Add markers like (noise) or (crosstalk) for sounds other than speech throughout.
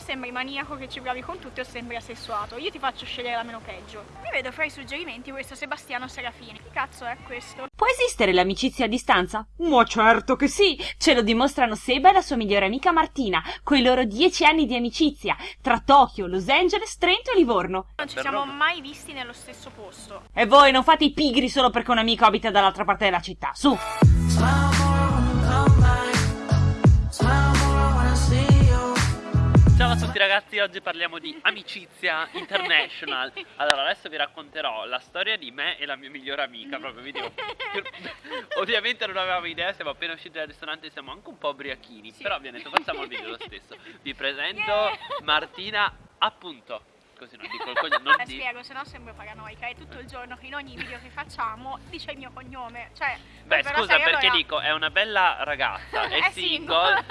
sembri maniaco che ci provi con tutti o sembri asessuato. Io ti faccio scegliere la meno peggio. Mi vedo fra i suggerimenti questo Sebastiano Serafini. Che cazzo è questo? Può esistere l'amicizia a distanza? Ma certo che sì! Ce lo dimostrano Seba e la sua migliore amica Martina, coi loro dieci anni di amicizia, tra Tokyo, Los Angeles, Trento e Livorno. Non ci siamo mai visti nello stesso posto. E voi non fate i pigri solo perché un amico abita dall'altra parte della città, su! Ragazzi, oggi parliamo di amicizia international (laughs) Allora adesso vi racconterò la storia di me e la mia migliore amica Proprio vi dico (laughs) Ovviamente non avevamo idea, siamo appena usciti dal ristorante Siamo anche un po' ubriachini sì. Però vi ho detto facciamo il video lo stesso Vi presento yeah. Martina appunto così non dico il cognome. Non eh, di... spiego, se no sembro paranoica. È tutto il giorno in ogni video che facciamo dice il mio cognome. Cioè, Beh, scusa, perché allora... dico, è una bella ragazza, è, (laughs) è single. single.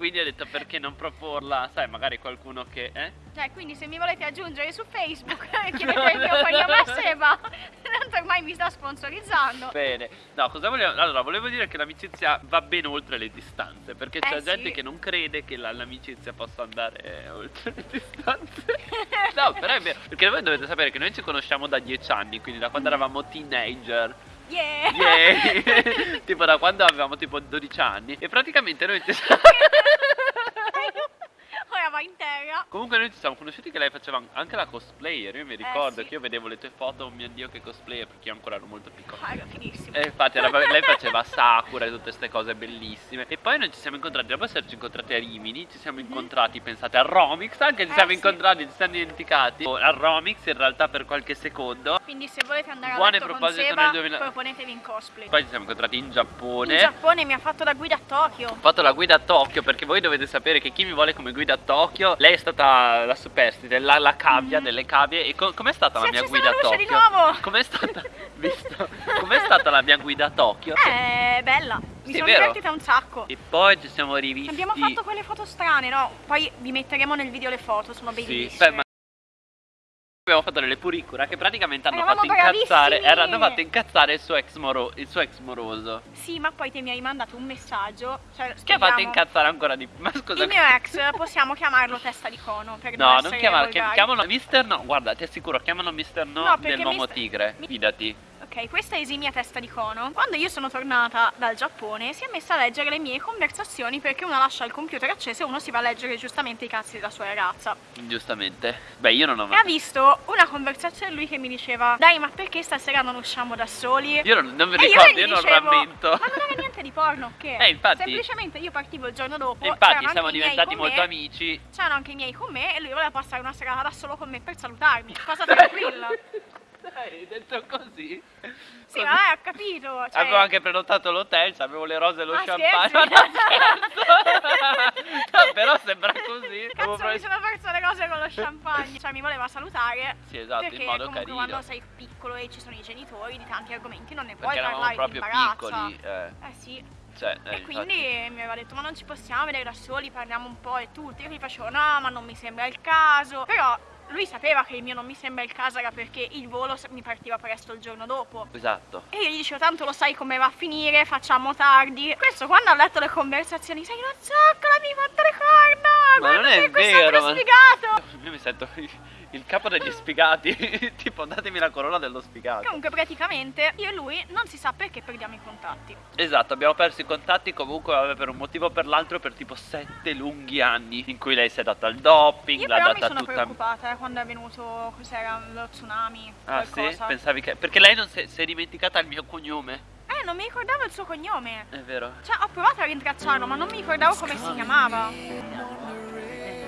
Quindi ho detto perché non proporla, sai, magari qualcuno che... Eh? Cioè, quindi se mi volete aggiungere su Facebook, chiedete il mio cognome a Seba, (laughs) tanto ormai mi sta sponsorizzando. Bene, no, cosa volevo... Allora, volevo dire che l'amicizia va ben oltre le distanze, perché c'è eh, gente sì. che non crede che l'amicizia possa andare (laughs) oltre le distanze. (laughs) no, però è vero, perché voi dovete sapere che noi ci conosciamo da dieci anni, quindi da quando mm. eravamo teenager. Yeah! yeah. (laughs) tipo da quando avevamo tipo 12 anni e praticamente noi (laughs) (laughs) ci siamo va in terra Comunque noi ci siamo conosciuti che lei faceva anche la cosplayer Io mi eh, ricordo eh, sì. che io vedevo le tue foto, oh mio dio che cosplayer Perché io ancora ero molto piccolo Ah era finissimo E infatti era, lei faceva Sakura e tutte queste cose bellissime E poi noi ci siamo incontrati, dopo esserci incontrati a Rimini Ci siamo mhm. incontrati, mm -hmm. pensate, a Romix Anche ci eh, siamo sì. incontrati, ci siamo dimenticati A Romix in realtà per qualche secondo Quindi se volete andare Buone a letto con Seba, nel 2000... proponetevi in cosplay Poi ci siamo incontrati in Giappone In Giappone mi ha fatto da guida a Tokyo Ho fatto la guida a Tokyo perché voi dovete sapere che chi mi vuole come guida a Tokyo Lei è stata stata la superstite, la, la cavia mm. delle cavie. E co com'è stata si la mia guida a Tokyo? Com'è stata, (laughs) com'è stata la mia guida a Tokyo? Eh, bella, mi sì, sono divertita un sacco. E poi ci siamo rivisti. Abbiamo fatto quelle foto strane, no? Poi vi metteremo nel video le foto, sono bellissime sì, beh, abbiamo fatto delle puricura che praticamente hanno fatto incazzare Hanno fatto incazzare il suo, ex moro, il suo ex moroso. Sì ma poi te mi hai mandato un messaggio cioè, Che ha fatto incazzare ancora di più? Ma scusa Il mio ex possiamo chiamarlo testa di cono per No non, non chiamarlo Chiamalo Mister No Guarda ti assicuro chiamalo Mister No, no dell'uomo mister... tigre Fidati Ok, questa è esimia testa di cono. Quando io sono tornata dal Giappone si è messa a leggere le mie conversazioni perché uno lascia il computer acceso e uno si va a leggere giustamente i cazzi della sua ragazza. Giustamente. Beh, io non ho mai... E ha visto una conversazione lui che mi diceva Dai, ma perché stasera non usciamo da soli? Io non, non mi ricordo, io, io non rammento. Ma non era niente di porno, (laughs) che? Eh, infatti. Semplicemente io partivo il giorno dopo. E infatti siamo diventati molto me, amici. C'erano anche i miei con me e lui voleva passare una serata da solo con me per salutarmi. (laughs) Cosa tranquilla. (laughs) Dai, detto così. Sì, ma ho capito. Cioè... Avevo anche prenotato l'hotel, avevo le rose e lo ah, champagne. no, no, (laughs) (laughs) però sembra così. Cazzo, mi sono perso le cose con lo champagne. Cioè, mi voleva salutare. Sì, esatto, in modo comunque carino. quando sei piccolo e ci sono i genitori di tanti argomenti non ne puoi perché parlare proprio piccoli. Eh. eh sì. Cioè, eh, e quindi mi aveva detto ma non ci possiamo vedere da soli, parliamo un po' e tutti. Io gli facevo no ma non mi sembra il caso. Però lui sapeva che il mio non mi sembra il caso era perché il volo mi partiva presto il giorno dopo. Esatto. E io gli dicevo tanto lo sai come va a finire, facciamo tardi. Questo quando ho letto le conversazioni, sei una zoccola, mi fatto le corna! Ma non è vero, ma... spiegato! Io mi sento il capo degli sfigati (laughs) tipo datemi la corona dello sfigato comunque praticamente io e lui non si sa perché perdiamo i contatti esatto abbiamo perso i contatti comunque vabbè, per un motivo o per l'altro per tipo sette lunghi anni in cui lei si è data al doping l'ha data tutta io mi sono preoccupata eh, quando è venuto cos'era lo tsunami ah qualcosa. sì pensavi che perché lei non si è, si è dimenticata il mio cognome eh, non mi ricordavo il suo cognome. È vero. Cioè, ho provato a rintracciarlo, ma non mi ricordavo come si chiamava.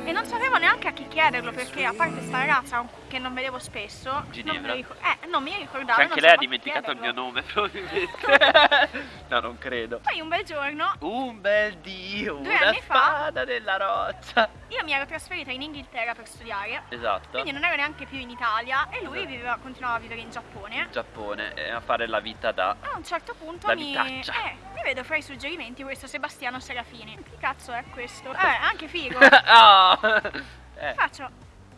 E non sapevo neanche a chi chiederlo perché a parte sta ragazza che non vedevo spesso Ginevra. non mi, eh, non mi ricordavo cioè anche lei ha dimenticato il mio nome probabilmente. (laughs) No non credo. Poi un bel giorno Un bel dio Una spada fa, della roccia. Io mi ero trasferita in Inghilterra per studiare. Esatto. Quindi non ero neanche più in Italia E lui esatto. viveva, continuava a vivere in Giappone. In Giappone e a fare la vita da A un certo punto mi... Vitaccia. Eh, mi vedo fra i suggerimenti questo Sebastiano Serafini. Che cazzo è questo? (laughs) Eh anche figo Oh (laughs) eh. Faccio,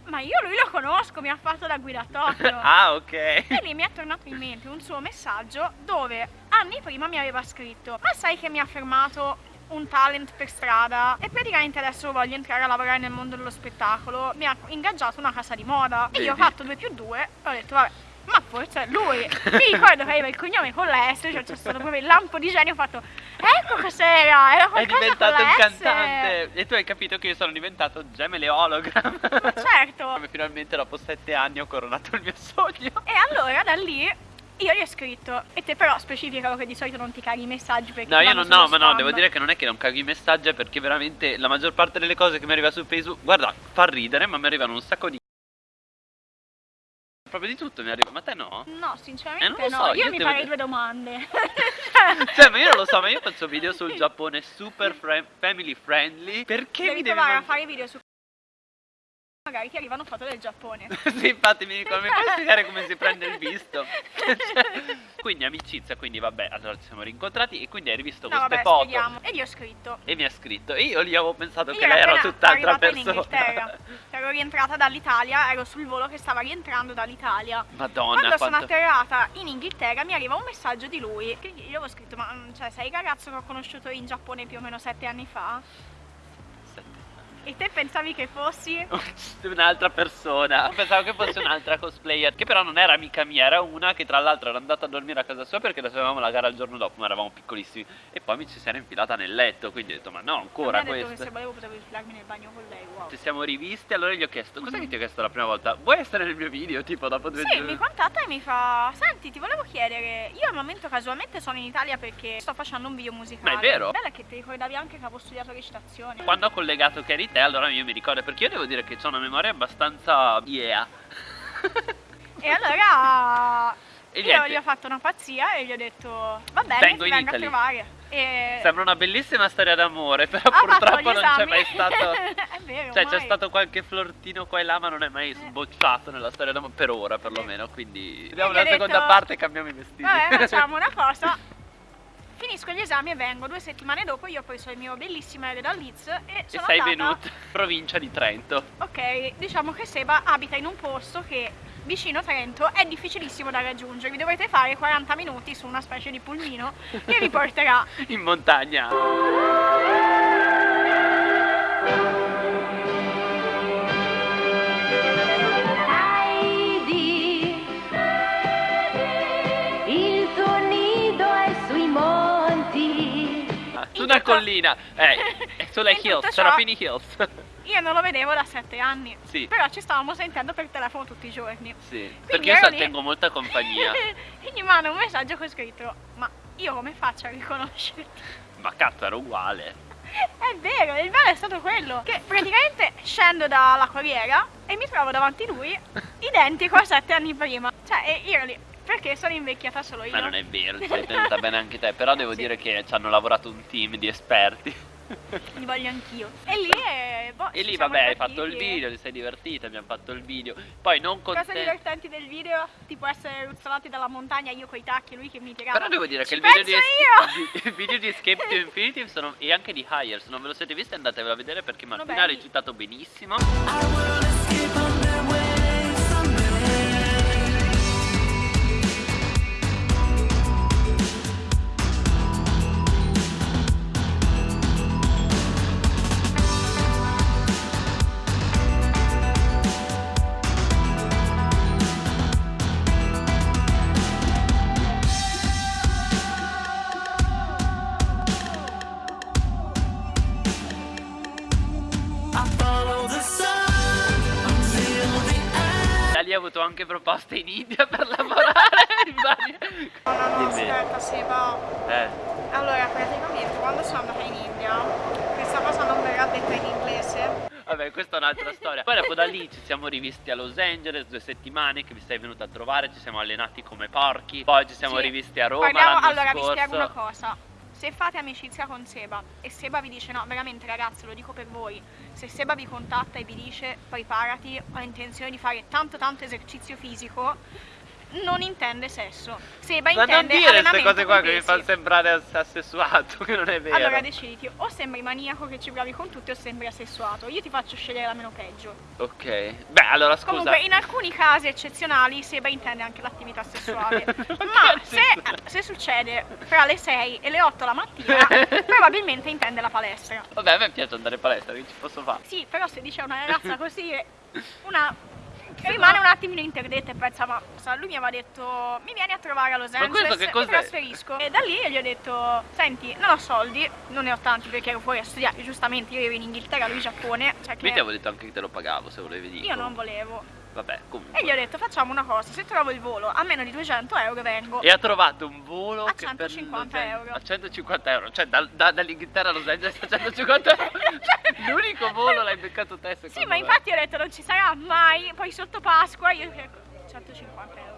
ma io lui lo conosco, mi ha fatto da guidatorio. (laughs) ah, ok. E lì mi è tornato in mente un suo messaggio dove anni prima mi aveva scritto Ma sai che mi ha fermato un talent per strada e praticamente adesso voglio entrare a lavorare nel mondo dello spettacolo. Mi ha ingaggiato una casa di moda e io ho fatto 2 più 2 e ho detto vabbè ma forse è lui. Mi ricordo che aveva il cognome con l'S, cioè c'è stato proprio il lampo di genio, ho fatto ecco cos'era, era È diventato un la S. cantante e tu hai capito che io sono diventato gemele hologram. Ma (laughs) certo. Come finalmente dopo sette anni ho coronato il mio sogno. E allora da lì io gli ho scritto e te però specificalo che di solito non ti caghi i messaggi perché No, io non, no, ma no, devo dire che non è che non caghi i messaggi, è perché veramente la maggior parte delle cose che mi arriva su Facebook, guarda, fa ridere, ma mi arrivano un sacco di proprio di tutto mi arriva, ma te no? No, sinceramente Eh, no, so, io, io mi farei due domande. (laughs) Cioè, ma io non lo so, ma io faccio video sul (laughs) Giappone super fri- family friendly. Perché mi devi devi provare a fare video su magari ti arrivano foto del Giappone. (laughs) sì, infatti mi dicono, mi puoi spiegare come si prende il visto? Cioè, (laughs) quindi amicizia, quindi vabbè, allora ci siamo rincontrati e quindi hai rivisto No, queste vabbè, foto. spieghiamo. E gli ho scritto. E mi ha scritto, e io lì avevo pensato Io che lei era tutt'altra persona. Inghilterra. Ero rientrata dall'Italia, ero sul volo che stava rientrando dall'Italia. Madonna, Quando sono quanto... atterrata in Inghilterra mi arriva un messaggio di lui che io avevo scritto ma cioè, sei il ragazzo che ho conosciuto in Giappone più o meno sette anni fa? E te pensavi che fossi? (laughs) un'altra persona Pensavo che fosse un'altra cosplayer Che però non era amica mia Era una che tra l'altro era andata a dormire a casa sua Perché avevamo la gara il giorno dopo Ma eravamo piccolissimi E poi mi ci si era infilata nel letto Quindi ho detto ma no ancora mi ha detto che questo se volevo potevo infilarmi nel bagno con lei, wow. Ci siamo rivisti Allora gli ho chiesto Cos'è che ti ho chiesto la prima volta? Vuoi essere nel mio video? Tipo dopo due Sì, giorni mi contatta e mi fa Senti, ti volevo chiedere Io al momento casualmente sono in Italia perché sto facendo un video musicale Ma è vero? Bella che ti ricordavi anche che avevo studiato recitazione Quando ho collegato che te Allora io mi ricordo Perché io devo dire che ho una memoria abbastanza Yeah E allora E io niente. gli ho fatto una pazzia e gli ho detto Va bene, Vengo ti vengo Italy." a trovare e... Sembra una bellissima storia d'amore Però fatto purtroppo non c'è mai stato (laughs) È vero, Cioè c'è stato qualche flirtino qua e là ma non è mai sbocciato nella storia d'amore Per ora perlomeno Quindi Vediamo gli ho la seconda detto, parte e cambiamo i vestiti Vabbè, (laughs) facciamo una cosa. Finisco gli esami e vengo. Due settimane dopo io ho preso il mio bellissimo aereo da Leeds e E sono sei andata... venuto provincia di Trento Ok, diciamo che Seba abita in un posto che vicino Trento è difficilissimo da raggiungere. Vi dovrete fare 40 minuti su una specie di pulmino che vi porterà. (laughs) In montagna una collina Eh, è (laughs) sulle hills, Serafini Hills Io non lo vedevo da 7 anni. Sì. Però ci stavamo sentendo per telefono tutti i giorni. Sì, Quindi perché io lì- tengo molta compagnia (laughs) e gli manda un messaggio con scritto Ma io come faccio a riconoscerti? Ma cazzo era uguale È vero, il bello è stato quello Che praticamente scendo dalla corriera E mi trovo davanti lui (laughs) Identico a sette anni prima Cioè, io ero lì Perché sono invecchiata solo io? Ma non è vero, (laughs) sei tenuta bene anche te Però devo Sì. dire che ci hanno lavorato un team di esperti. Li voglio anch'io. (laughs) E lì, eh, boh, E lì vabbè hai fatto il video, ti sei divertita, abbiamo fatto il video. Poi non con Cose te. divertenti del video? Tipo essere ruzzolati dalla montagna Io coi tacchi, lui che mi tirava. Però devo dire che Ci il video di, il video di Escape to (laughs) Infinity sono- e anche di Higher, se non ve lo siete visti andatevelo a vedere perché Martina ha recitato benissimo. Da lì ha avuto anche proposte in India (laughs) per lavorare in varie... No, no, Dimmi. aspetta, Seba Eh, Allora, praticamente quando sono andata in India Questa cosa non verrà detta in inglese vabbè questa è un'altra storia Poi dopo da lì ci siamo rivisti a Los Angeles due settimane che vi sei venuta a trovare Ci siamo allenati come porchi Poi ci siamo Sì. rivisti a Roma Parliamo, allora scorso vi spiego una cosa. Se fate amicizia con Seba e Seba vi dice no, veramente ragazzi, lo dico per voi, se Seba vi contatta e vi dice preparati, ho intenzione di fare tanto tanto esercizio fisico, non intende sesso. Seba Ma non intende dire queste cose qua che mi fanno sembrare ass- assessuato, (laughs) che non è vero. Allora deciditi, o sembri maniaco che ci provi con tutti o sembri assessuato. Io ti faccio scegliere la meno peggio. Ok. Beh, allora scusa. Comunque, in alcuni casi eccezionali, Seba intende anche l'attività sessuale. (laughs) Ma se, se succede fra le 6 e le 8 la mattina, (laughs) probabilmente intende la palestra. Vabbè, a me piace andare in palestra, che ci posso fare? Sì, però se dice a una ragazza così, una rimane un attimino interdetta e pensa, ma lui mi aveva detto, mi vieni a trovare a Los Angeles, che mi trasferisco. E da lì gli ho detto, senti, non ho soldi, non ne ho tanti perché ero fuori a studiare, giustamente io ero in Inghilterra, lui in Giappone, cioè che Io ti avevo detto anche che te lo pagavo se volevi dire. io non volevo. Vabbè, comunque. E gli ho detto, facciamo una cosa, se trovo il volo a meno di 200 euro vengo. E ha trovato un volo A che per 150 Los An- euro. A 150 euro, cioè dal- da- dall'Inghilterra a Los Angeles a 150 (laughs) euro. Cioè, L'unico volo l'hai beccato te secondo Sì, ma me. infatti ho detto non ci sarà mai, poi sotto Pasqua io ecco, 150 euro.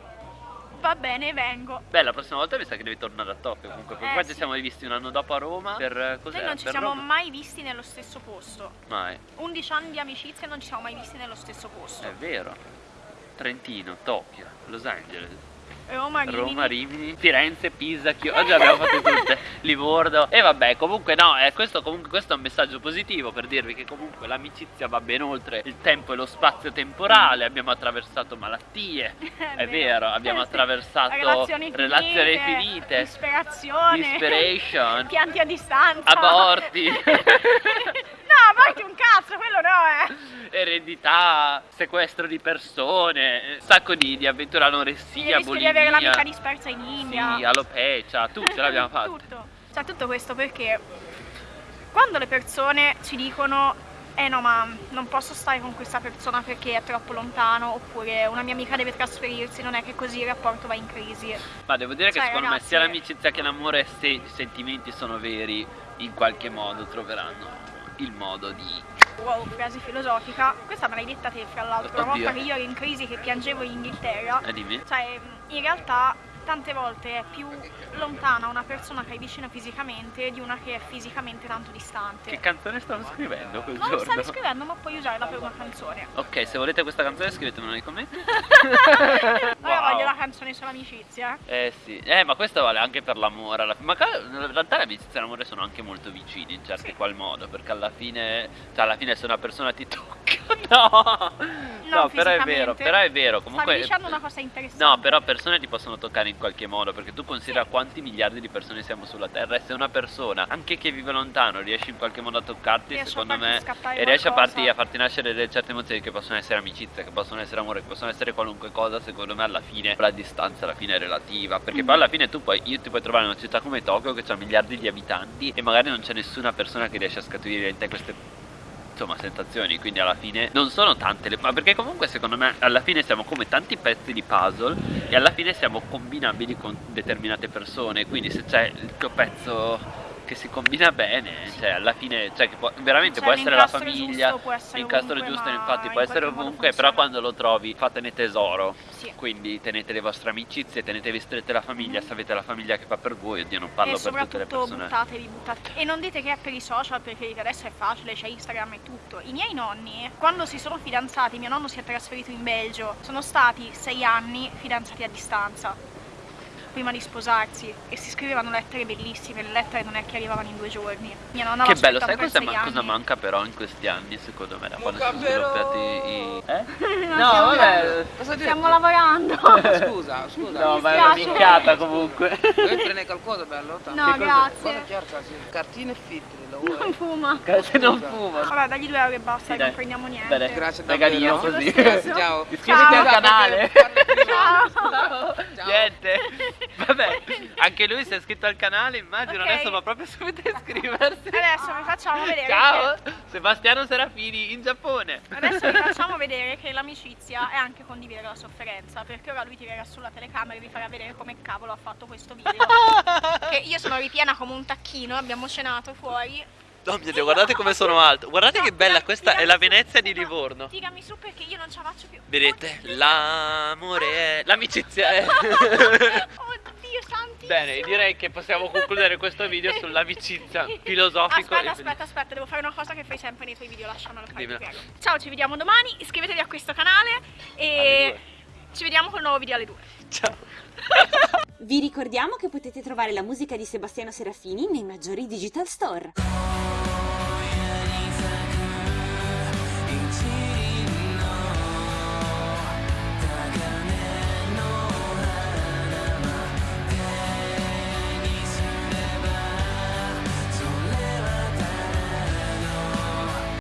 Va bene, vengo. Beh, la prossima volta mi sa che devi tornare a Tokyo comunque. Perché Eh, qua ci sì. siamo visti un anno dopo a Roma. Per eh, cos'era? Noi non ci siamo Roma? mai visti nello stesso posto. Mai. 11 anni di amicizia e non ci siamo mai visti nello stesso posto. È vero. Trentino, Tokyo, Los Angeles, Roma, Rimini. Roma, Rimini, Firenze, Pisa, Chio- oggi abbiamo fatto tutte, (laughs) Livorno. E vabbè comunque no, eh, questo, comunque, questo è un messaggio positivo per dirvi che comunque l'amicizia va ben oltre il tempo e lo spazio temporale, abbiamo attraversato malattie, (laughs) è vero, abbiamo attraversato relazioni finite, relazioni finite, disperazione, dispiration, (laughs) pianti a distanza, aborti. no, aborti un cazzo, quello eredità, sequestro di persone, un sacco di, di avventure anoressia, rischio di bulimia. avere l'amica dispersa in India. Sì, alopecia, tutto l'abbiamo (laughs) fatto. Tutto. Cioè, tutto questo perché quando le persone ci dicono eh no ma non posso stare con questa persona perché è troppo lontano oppure una mia amica deve trasferirsi, non è che così il rapporto va in crisi. Ma devo dire che Sai, secondo ragazzi- me sia l'amicizia che l'amore, se i sentimenti sono veri, in qualche modo troveranno il modo di... Wow, frase filosofica. Questa me l'hai detta te fra l'altro, una volta che io ero in crisi che piangevo in Inghilterra. Eh, dimmi. Cioè, in realtà tante volte è più lontana una persona che hai vicino fisicamente di una che è fisicamente tanto distante. Che canzone stavo scrivendo quel non giorno? stavi scrivendo ma puoi usarla per una canzone. Ok, se volete questa canzone scrivetemelo nei commenti. (laughs) Wow. voglio la canzone sull'amicizia. Eh sì, eh ma questo vale anche per l'amore. Ma in realtà l'amicizia e l'amore sono anche molto vicini in certi Sì. qual modo, perché alla fine, cioè alla fine se una persona ti tocca, (laughs) no, no, però è vero, però è vero, Stavi comunque... dicendo una cosa interessante. No, però persone ti possono toccare in qualche modo, perché tu considera quanti miliardi di persone siamo sulla Terra e se una persona, anche che vive lontano, riesce in qualche modo a toccarti, Riesce a secondo farti me, e riesce a farti, a farti nascere delle certe emozioni che possono essere amicizia, che possono essere amore, che possono essere qualunque cosa, secondo me alla fine la distanza alla fine è relativa, perché Mm. poi alla fine tu puoi, io ti puoi trovare in una città come Tokyo che ha miliardi di abitanti e magari non c'è nessuna persona che riesce a scaturire in te queste insomma sensazioni quindi alla fine non sono tante le ma perché comunque secondo me alla fine siamo come tanti pezzi di puzzle e alla fine siamo combinabili con determinate persone quindi se c'è il tuo pezzo che si combina bene cioè alla fine cioè che può- veramente Cioè, può essere la famiglia giusto essere l'incastro ovunque, giusto infatti in può essere ovunque però quando lo trovi fatene tesoro Sì. quindi tenete le vostre amicizie tenetevi strette la famiglia se avete la famiglia che fa per voi oddio non e parlo per tutte le persone buttatevi, buttatevi. E non dite che è per i social perché adesso è facile, c'è Instagram e tutto. I miei nonni, quando si sono fidanzati, mio nonno si è trasferito in Belgio, sono stati sei anni fidanzati a distanza. Prima di sposarsi e si scrivevano lettere bellissime, le lettere non è che arrivavano in due giorni. Mia nonna Che bello, sai cosa, sei ma- cosa manca però in questi anni secondo me da quando sono sviluppiati i... Eh? (laughs) No, stiamo- vabbè. Cosa Stiamo detto? lavorando. (laughs) Scusa, scusa. No, ma è una minchiata comunque. Vuoi prendere qualcosa bello? No, Cosa grazie. Sì. Cartine fitte, lo Non fuma. Se non fumo. Vabbè, dagli due euro e basta, Sì, non prendiamo niente. Bene. Grazie Regalino davvero. così. Grazie. Ciao. Iscriviti Ciao. al canale. Ciao. Ciao. Niente. Vabbè, (laughs) anche lui si è iscritto al canale, immagino Ok. adesso va proprio subito a iscriversi. Adesso vi facciamo vedere. Ciao, che- Sebastiano Serafini in Giappone. Adesso vi (laughs) facciamo vedere che l'amicizia è anche condividere la sofferenza, perché ora lui tirerà sulla telecamera e vi farà vedere come cavolo ha fatto questo video. (laughs) che io sono ripiena come un tacchino, abbiamo cenato fuori. Oh mio Dio, guardate come sono alto. Guardate No, che bella, tira- questa è la su. Venezia di No, Livorno. Tirami su perché io non ce la faccio più. Vedete, l'amore è... L'amicizia è... (laughs) Oddio santissimo. Bene, direi che possiamo concludere questo video sull'amicizia (laughs) filosofico Aspetta, aspetta, aspetta, devo fare una cosa che fai sempre nei tuoi video, lasciamelo fare, Dimmelo. Ciao, ci vediamo domani, iscrivetevi a questo canale e. Ci vediamo col nuovo video alle 2. Ciao. Vi ricordiamo che potete trovare la musica di Sebastiano Serafini nei maggiori digital store.